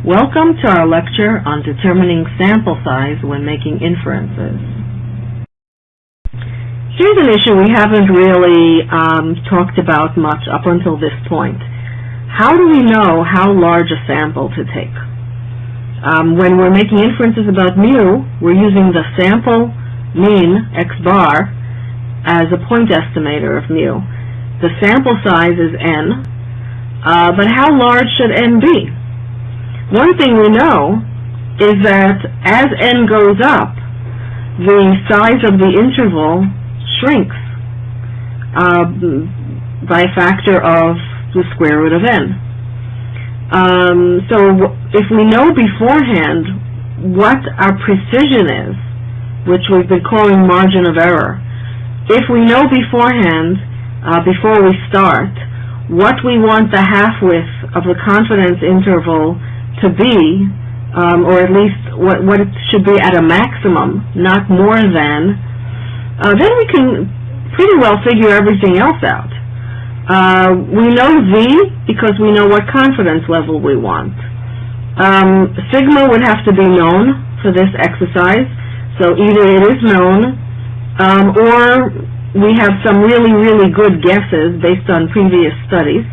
Welcome to our lecture on determining sample size when making inferences. Here's an issue we haven't really um, talked about much up until this point. How do we know how large a sample to take? Um, when we're making inferences about mu, we're using the sample mean, x bar, as a point estimator of mu. The sample size is n, uh, but how large should n be? One thing we know is that as n goes up, the size of the interval shrinks uh, by a factor of the square root of n. Um, so if we know beforehand what our precision is, which we've been calling margin of error, if we know beforehand, uh, before we start, what we want the half-width of the confidence interval to be, um, or at least what, what it should be at a maximum, not more than, uh, then we can pretty well figure everything else out. Uh, we know Z because we know what confidence level we want. Um, sigma would have to be known for this exercise, so either it is known um, or we have some really, really good guesses based on previous studies.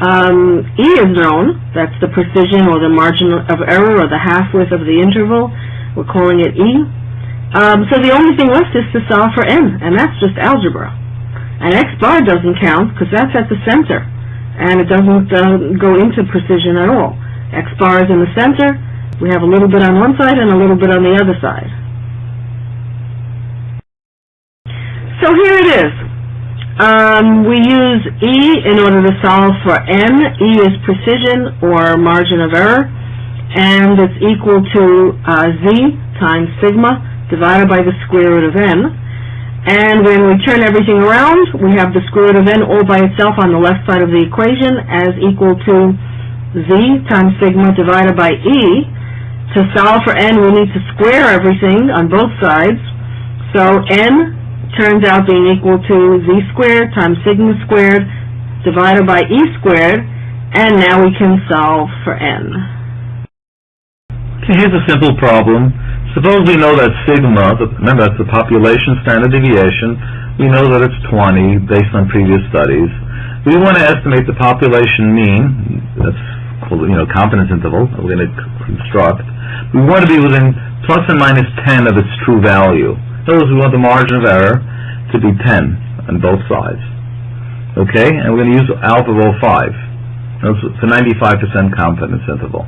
Um, e is known, that's the precision or the margin of error or the half-width of the interval. We're calling it E. Um, so the only thing left is to solve for n, and that's just algebra. And x bar doesn't count because that's at the center, and it doesn't uh, go into precision at all. x bar is in the center, we have a little bit on one side and a little bit on the other side. So here it is. Um, we use E in order to solve for n. E is precision or margin of error, and it's equal to uh, Z times sigma divided by the square root of n. And when we turn everything around, we have the square root of n all by itself on the left side of the equation as equal to Z times sigma divided by E. To solve for n, we need to square everything on both sides. So n turns out being equal to z squared times sigma squared divided by e squared, and now we can solve for n. Okay, here's a simple problem. Suppose we know that sigma, remember that's the population standard deviation, we know that it's 20 based on previous studies. We want to estimate the population mean, that's called, you know, confidence interval, we're going to construct. We want to be within plus and minus 10 of its true value. Words, we want the margin of error to be 10 on both sides. Okay, and we're going to use alpha of 05. It's a 95% confidence interval.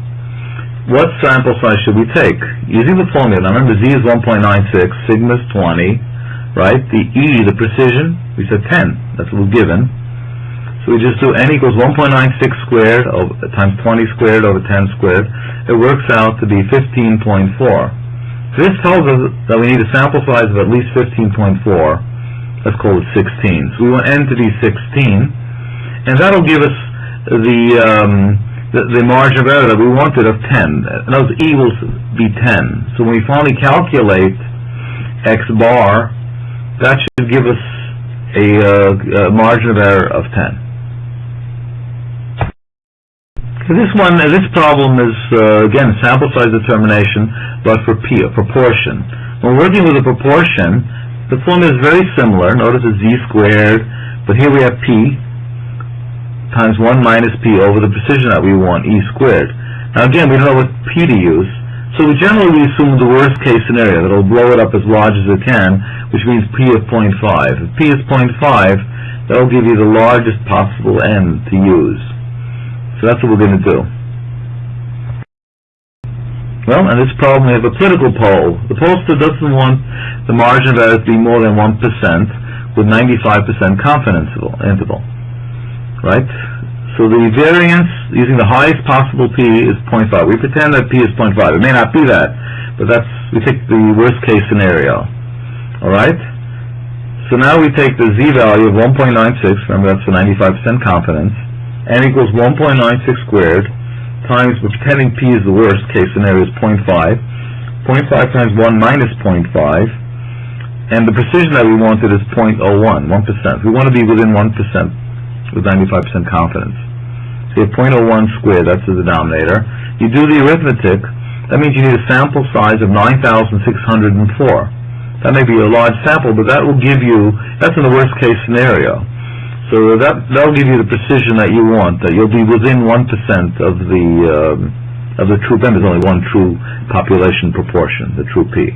What sample size should we take? Using the formula, now remember Z is 1.96, sigma is 20, right? The E, the precision, we said 10. That's what we're given. So we just do n equals 1.96 squared over, times 20 squared over 10 squared. It works out to be 15.4. This tells us that we need a sample size of at least 15.4. Let's call it 16. So we want n to be 16, and that'll give us the, um, the, the margin of error that we wanted of 10. In other words, e will be 10. So when we finally calculate x bar, that should give us a, uh, a margin of error of 10. This one, this problem is, uh, again, sample size determination, but for P, a proportion. When working with a proportion, the formula is very similar. Notice it's z squared, but here we have P times 1 minus P over the precision that we want, E squared. Now again, we don't know what P to use, so we generally assume the worst case scenario, that it'll blow it up as large as it can, which means P of 0.5. If P is 0.5, that'll give you the largest possible N to use. So that's what we're going to do. Well, in this problem we have a political poll. The pollster doesn't want the margin of error to be more than 1% with 95% confidence interval. Right? So the variance using the highest possible P is 0.5. We pretend that P is 0.5. It may not be that, but that's we take the worst case scenario. Alright? So now we take the Z value of 1.96, remember that's the 95% confidence, n equals 1.96 squared times, we're pretending p is the worst case scenario, is 0.5. 0.5 times 1 minus 0.5. And the precision that we wanted is 0.01, 1%. We want to be within 1% with 95% confidence. So you have 0.01 squared, that's the denominator. You do the arithmetic, that means you need a sample size of 9,604. That may be a large sample, but that will give you, that's in the worst case scenario. So that, that'll give you the precision that you want, that you'll be within 1% of the, um, of the true, there's only one true population proportion, the true P.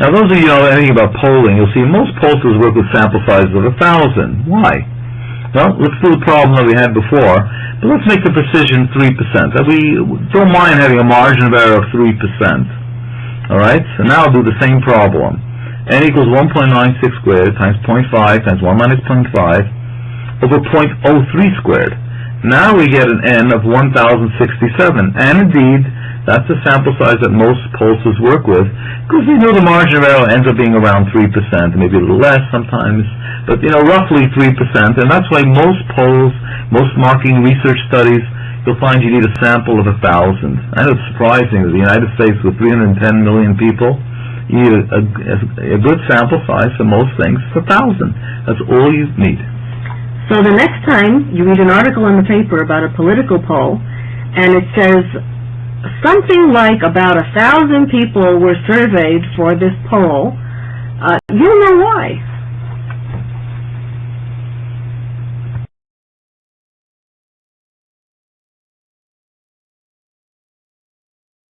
Now, those of you know anything about polling, you'll see most pollsters work with sample sizes of a thousand. Why? Well, let's do the problem that we had before, but let's make the precision three percent. That we don't mind having a margin of error of three percent. All right. So now I'll do the same problem. N equals one point nine six squared times 0.5 times one minus 0.5 over 0.03 squared. Now we get an n of 1,067, and indeed, that's the sample size that most pollsters work with, because we know the margin of error ends up being around 3%, maybe a little less sometimes, but, you know, roughly 3%, and that's why most polls, most marketing research studies, you'll find you need a sample of a 1,000. I know it's surprising that the United States with 310 million people, you a, a, good sample size for most things, is a 1,000. That's all you need. So the next time you read an article in the paper about a political poll, and it says something like about a thousand people were surveyed for this poll, uh, you'll know why.